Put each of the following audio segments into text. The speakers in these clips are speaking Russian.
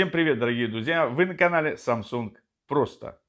Всем привет, дорогие друзья! Вы на канале Samsung Просто.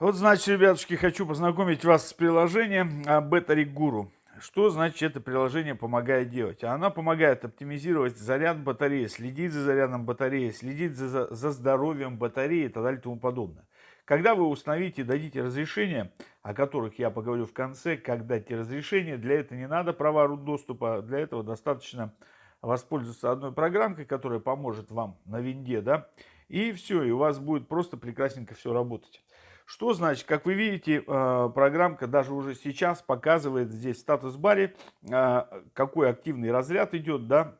Вот, значит, ребятушки, хочу познакомить вас с приложением а, Battery Guru. Что значит это приложение помогает делать? Она помогает оптимизировать заряд батареи, следить за зарядом батареи, следить за, за здоровьем батареи и так далее и тому подобное. Когда вы установите и дадите разрешение, о которых я поговорю в конце, как дать разрешение, для этого не надо права доступа, для этого достаточно воспользоваться одной программкой, которая поможет вам на винде, да, и все, и у вас будет просто прекрасненько все работать. Что значит, как вы видите, э, программка даже уже сейчас показывает здесь в статус-баре, э, какой активный разряд идет, да,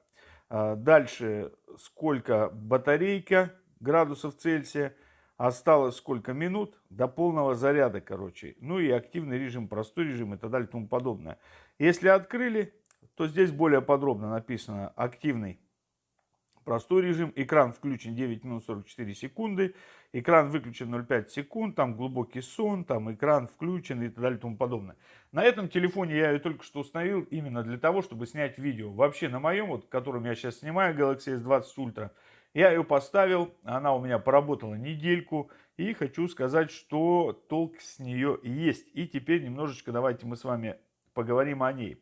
э, дальше сколько батарейка градусов Цельсия, осталось сколько минут до полного заряда, короче. Ну и активный режим, простой режим и так далее и тому подобное. Если открыли, то здесь более подробно написано активный простой режим. Экран включен 9 минут 44 секунды. Экран выключен 0,5 секунд. Там глубокий сон, там экран включен и так далее и тому подобное. На этом телефоне я ее только что установил именно для того, чтобы снять видео. Вообще на моем, вот, которым я сейчас снимаю, Galaxy S20 Ultra, я ее поставил, она у меня поработала недельку. И хочу сказать, что толк с нее есть. И теперь немножечко давайте мы с вами поговорим о ней.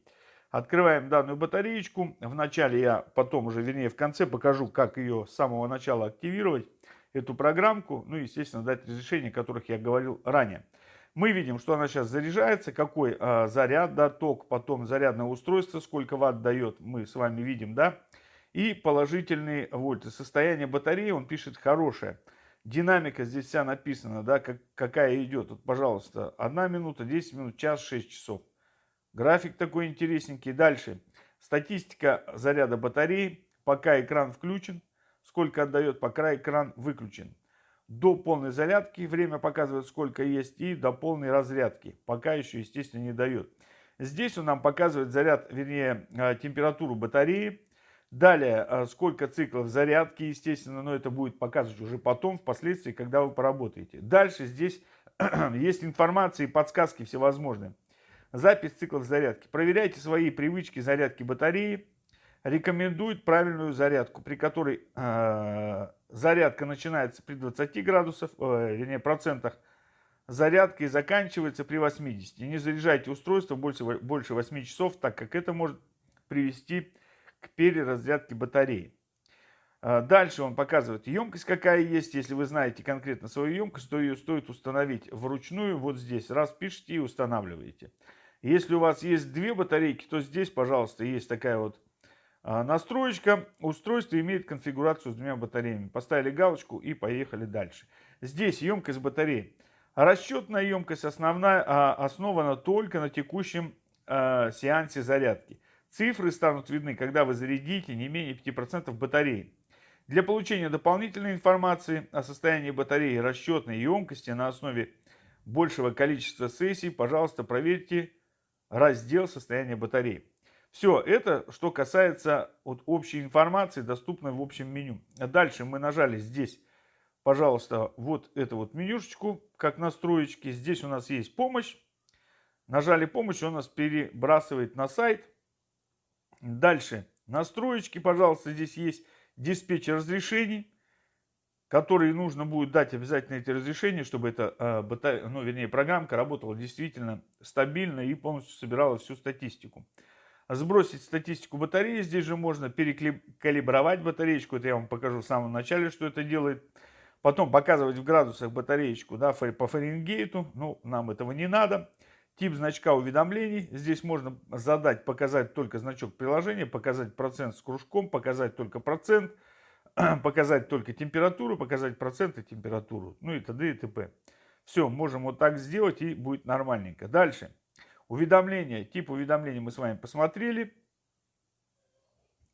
Открываем данную батареечку. Вначале я потом уже, вернее в конце покажу, как ее с самого начала активировать, эту программку. Ну, естественно, дать разрешение, о которых я говорил ранее. Мы видим, что она сейчас заряжается, какой э, заряд, да, ток, потом зарядное устройство, сколько ватт дает, мы с вами видим, да. И положительные вольты. Состояние батареи, он пишет, хорошее. Динамика здесь вся написана, да, как, какая идет. Вот, пожалуйста, 1 минута, 10 минут, час, 6 часов. График такой интересненький. Дальше. Статистика заряда батареи. Пока экран включен. Сколько отдает, пока экран выключен. До полной зарядки время показывает, сколько есть. И до полной разрядки. Пока еще, естественно, не дает. Здесь он нам показывает заряд, вернее, э, температуру батареи. Далее, э, сколько циклов зарядки, естественно, но это будет показывать уже потом, впоследствии, когда вы поработаете. Дальше здесь есть информация и подсказки всевозможные. Запись циклов зарядки. Проверяйте свои привычки зарядки батареи. Рекомендует правильную зарядку, при которой э, зарядка начинается при 20 градусах, э, вернее процентах зарядка и заканчивается при 80. Не заряжайте устройство больше, больше 8 часов, так как это может привести к переразрядке батареи. Э, дальше он показывает емкость, какая есть. Если вы знаете конкретно свою емкость, то ее стоит установить вручную. Вот здесь раз пишите и устанавливаете. Если у вас есть две батарейки, то здесь, пожалуйста, есть такая вот а, настроечка. Устройство имеет конфигурацию с двумя батареями. Поставили галочку и поехали дальше. Здесь емкость батареи. Расчетная емкость основная, а, основана только на текущем а, сеансе зарядки. Цифры станут видны, когда вы зарядите не менее 5% батареи. Для получения дополнительной информации о состоянии батареи расчетной емкости на основе большего количества сессий, пожалуйста, проверьте раздел состояния батареи. Все, это что касается вот общей информации, доступной в общем меню. Дальше мы нажали здесь, пожалуйста, вот эту вот менюшечку, как настроечки. Здесь у нас есть помощь. Нажали помощь, он нас перебрасывает на сайт. Дальше настроечки, пожалуйста, здесь есть диспетчер разрешений которые нужно будет дать обязательно эти разрешения, чтобы эта, э, ну, вернее, программка работала действительно стабильно и полностью собирала всю статистику. Сбросить статистику батареи, здесь же можно перекалибровать батареечку, это я вам покажу в самом начале, что это делает. Потом показывать в градусах батареечку да, по Фаренгейту, ну, нам этого не надо. Тип значка уведомлений, здесь можно задать, показать только значок приложения, показать процент с кружком, показать только процент – показать только температуру, показать проценты температуру, ну и т.д. и т.п. Все, можем вот так сделать и будет нормальненько. Дальше. Уведомления, тип уведомления мы с вами посмотрели.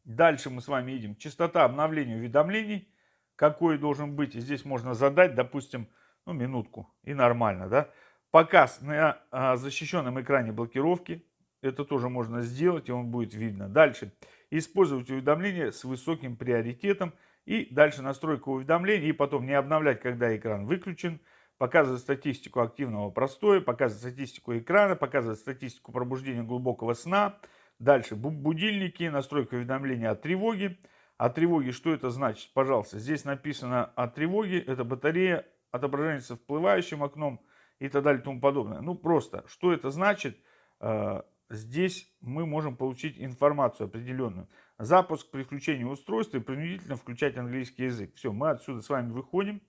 Дальше мы с вами видим частота обновления уведомлений. Какой должен быть, здесь можно задать, допустим, ну, минутку и нормально, да. Показ на а, защищенном экране блокировки. Это тоже можно сделать, и он будет видно. Дальше. Использовать уведомления с высоким приоритетом. И дальше настройка уведомлений. И потом не обновлять, когда экран выключен. Показывать статистику активного простоя. Показывать статистику экрана. Показывать статистику пробуждения глубокого сна. Дальше будильники. Настройка уведомления о тревоге. О тревоге, что это значит? Пожалуйста, здесь написано о тревоге, это батарея, отображение со всплывающим окном и так далее и тому подобное. Ну, просто, что это значит? Э, здесь мы можем получить информацию определенную. Запуск при включении устройства и принудительно включать английский язык. Все, мы отсюда с вами выходим.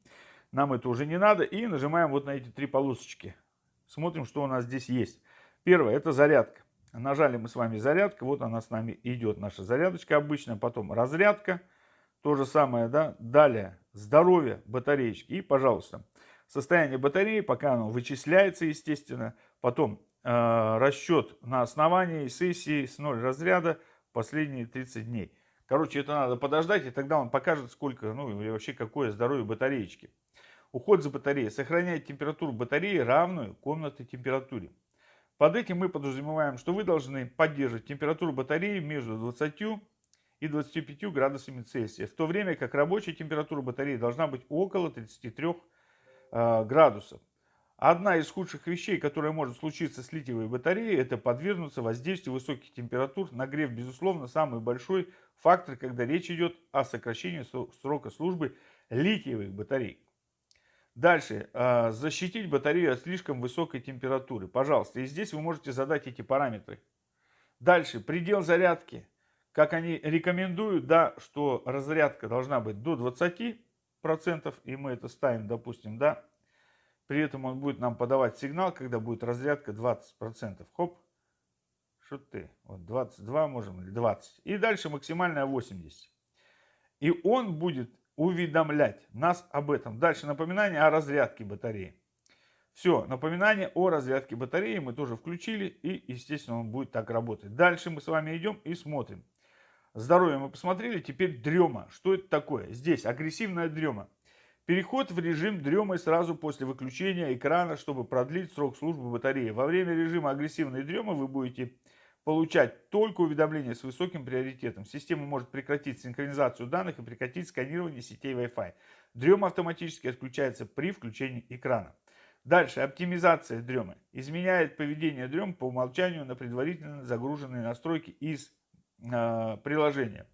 Нам это уже не надо. И нажимаем вот на эти три полосочки. Смотрим, что у нас здесь есть. Первое, это зарядка. Нажали мы с вами зарядка. Вот она с нами идет, наша зарядочка обычная. Потом разрядка. То же самое, да. Далее, здоровье батареечки. И, пожалуйста, состояние батареи, пока оно вычисляется, естественно. Потом э, расчет на основании сессии с 0 разряда последние 30 дней. Короче, это надо подождать, и тогда он покажет, сколько, ну и вообще какое здоровье батареечки. Уход за батареей. Сохраняет температуру батареи равную комнатной температуре. Под этим мы подразумеваем, что вы должны поддерживать температуру батареи между 20 и 25 градусами Цельсия, в то время как рабочая температура батареи должна быть около 33 э, градусов. Одна из худших вещей, которая может случиться с литиевой батареей, это подвергнуться воздействию высоких температур. Нагрев, безусловно, самый большой фактор, когда речь идет о сокращении срока службы литиевых батарей. Дальше. А, защитить батарею от слишком высокой температуры. Пожалуйста, и здесь вы можете задать эти параметры. Дальше. Предел зарядки. Как они рекомендуют, да, что разрядка должна быть до 20%, и мы это ставим, допустим, да, при этом он будет нам подавать сигнал, когда будет разрядка 20%. Хоп. Что ты? Вот 22 можем или 20. И дальше максимальная 80. И он будет уведомлять нас об этом. Дальше напоминание о разрядке батареи. Все, напоминание о разрядке батареи мы тоже включили. И, естественно, он будет так работать. Дальше мы с вами идем и смотрим. Здоровье мы посмотрели. Теперь дрема. Что это такое? Здесь агрессивная дрема. Переход в режим дремы сразу после выключения экрана, чтобы продлить срок службы батареи. Во время режима агрессивной дремы вы будете получать только уведомления с высоким приоритетом. Система может прекратить синхронизацию данных и прекратить сканирование сетей Wi-Fi. Дрема автоматически отключается при включении экрана. Дальше. Оптимизация дремы. Изменяет поведение дрем по умолчанию на предварительно загруженные настройки из э, приложения.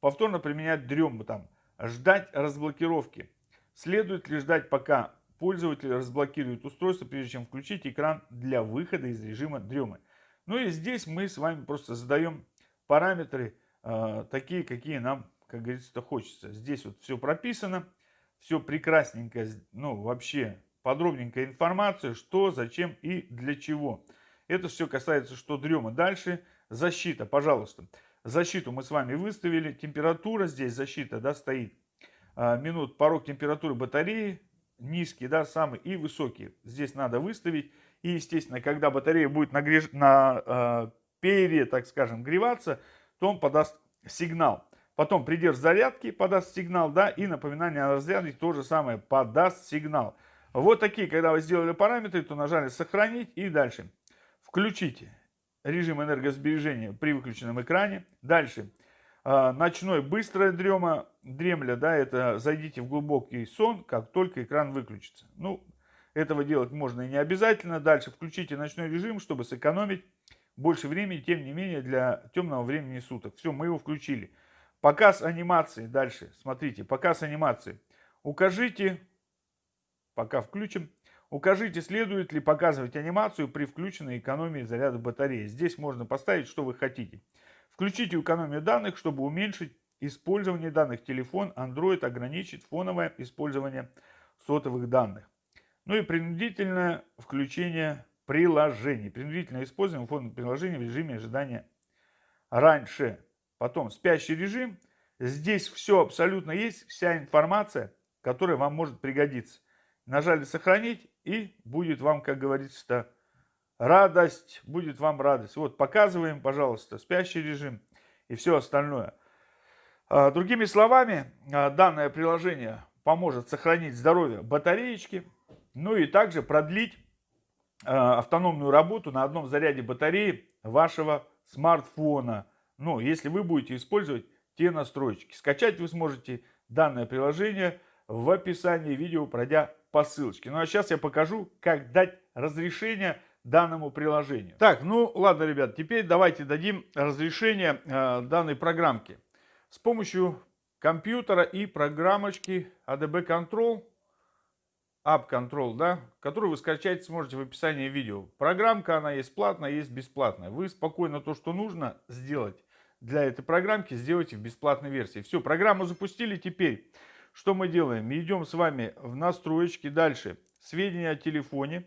Повторно применять дрему там. Ждать разблокировки. Следует ли ждать, пока пользователь разблокирует устройство, прежде чем включить экран для выхода из режима дремы. Ну и здесь мы с вами просто задаем параметры, э, такие, какие нам, как говорится, хочется. Здесь вот все прописано, все прекрасненько, ну вообще подробненькая информация, что, зачем и для чего. Это все касается, что дрема. Дальше защита, пожалуйста. Защиту мы с вами выставили, температура здесь защита, да, стоит минут порог температуры батареи низкий, да, самый и высокий. Здесь надо выставить. И, естественно, когда батарея будет нагреж... на э, пере, так скажем, греваться, то он подаст сигнал. Потом придержь зарядки, подаст сигнал, да, и напоминание о разрядке то же самое, подаст сигнал. Вот такие, когда вы сделали параметры, то нажали сохранить и дальше. Включите режим энергосбережения при выключенном экране. Дальше ночной быстрая дрема, дремля, да, это зайдите в глубокий сон, как только экран выключится. Ну, этого делать можно и не обязательно. Дальше включите ночной режим, чтобы сэкономить больше времени, тем не менее, для темного времени суток. Все, мы его включили. Показ анимации. Дальше, смотрите, показ анимации. Укажите, пока включим, укажите, следует ли показывать анимацию при включенной экономии заряда батареи. Здесь можно поставить, что вы хотите. Включите экономию данных, чтобы уменьшить использование данных. Телефон Android ограничит фоновое использование сотовых данных. Ну и принудительное включение приложений. Принудительное использование фоновых приложений в режиме ожидания раньше. Потом спящий режим. Здесь все абсолютно есть, вся информация, которая вам может пригодиться. Нажали сохранить и будет вам, как говорится, радость, будет вам радость. Вот, показываем, пожалуйста, спящий режим и все остальное. А, другими словами, а, данное приложение поможет сохранить здоровье батареечки, ну и также продлить а, автономную работу на одном заряде батареи вашего смартфона. Ну, если вы будете использовать те настройки. Скачать вы сможете данное приложение в описании видео, пройдя по ссылочке. Ну а сейчас я покажу, как дать разрешение данному приложению. Так, ну ладно, ребят, теперь давайте дадим разрешение э, данной программке. С помощью компьютера и программочки ADB Control, App Control, да, которую вы скачать сможете в описании видео. Программка, она есть платная, есть бесплатная. Вы спокойно то, что нужно сделать для этой программки, сделайте в бесплатной версии. Все, программу запустили. Теперь, что мы делаем? Идем с вами в настройки. Дальше, сведения о телефоне.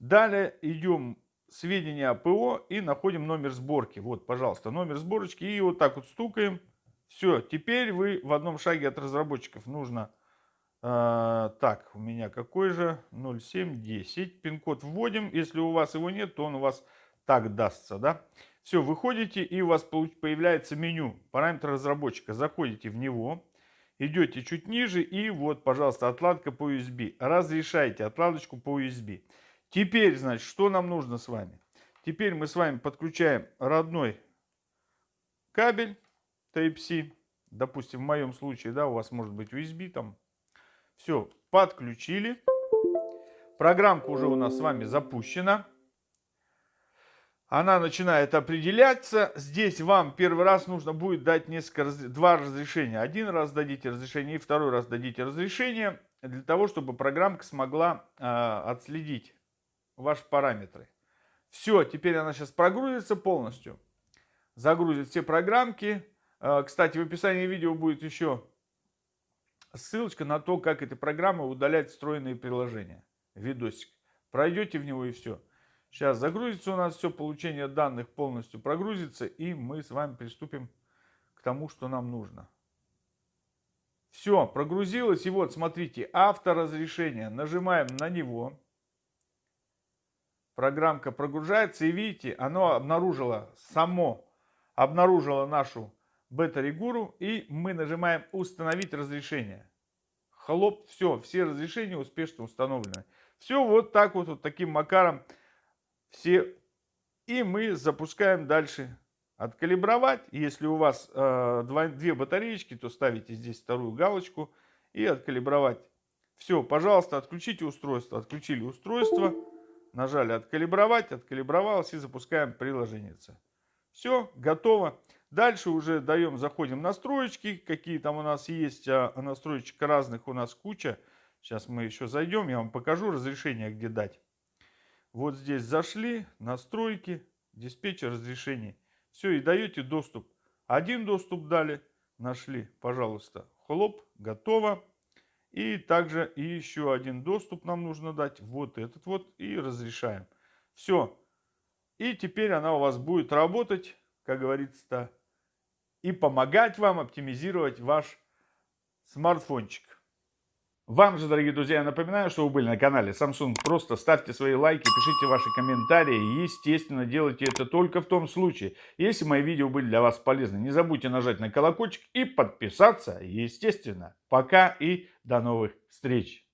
Далее идем сведения о ПО и находим номер сборки. Вот, пожалуйста, номер сборочки. И вот так вот стукаем. Все, теперь вы в одном шаге от разработчиков нужно... Э, так, у меня какой же? 0710. Пин-код вводим. Если у вас его нет, то он у вас так дастся, да? Все, выходите и у вас появляется меню параметр разработчика. Заходите в него, идете чуть ниже и вот, пожалуйста, отладка по USB. Разрешайте отладочку по USB. Теперь, значит, что нам нужно с вами? Теперь мы с вами подключаем родной кабель Type-C. Допустим, в моем случае, да, у вас может быть USB там. Все, подключили. Программка уже у нас с вами запущена. Она начинает определяться. Здесь вам первый раз нужно будет дать несколько, два разрешения. Один раз дадите разрешение и второй раз дадите разрешение. Для того, чтобы программка смогла э, отследить ваши параметры. Все, теперь она сейчас прогрузится полностью. Загрузит все программки. А, кстати, в описании видео будет еще ссылочка на то, как этой программой удалять встроенные приложения. Видосик. Пройдете в него и все. Сейчас загрузится у нас все, получение данных полностью прогрузится, и мы с вами приступим к тому, что нам нужно. Все, прогрузилось, и вот, смотрите, авторазрешение. Нажимаем на него программка прогружается, и видите, оно обнаружило само, обнаружило нашу бета-регуру, и мы нажимаем «Установить разрешение». Хлоп, все, все разрешения успешно установлены. Все вот так вот, вот таким макаром все. И мы запускаем дальше откалибровать. Если у вас э, два, две батареечки, то ставите здесь вторую галочку и откалибровать. Все, пожалуйста, отключите устройство. Отключили устройство. Нажали откалибровать, откалибровалось и запускаем приложение. Все, готово. Дальше уже даем, заходим в настроечки, какие там у нас есть, а настроечек разных у нас куча. Сейчас мы еще зайдем, я вам покажу разрешение, где дать. Вот здесь зашли, настройки, диспетчер разрешений. Все, и даете доступ. Один доступ дали, нашли, пожалуйста, хлоп, готово. И также и еще один доступ нам нужно дать. Вот этот вот. И разрешаем. Все. И теперь она у вас будет работать, как говорится-то, и помогать вам оптимизировать ваш смартфончик. Вам же, дорогие друзья, я напоминаю, что вы были на канале Samsung. Просто ставьте свои лайки, пишите ваши комментарии. Естественно, делайте это только в том случае, если мои видео были для вас полезны. Не забудьте нажать на колокольчик и подписаться, естественно. Пока и до новых встреч!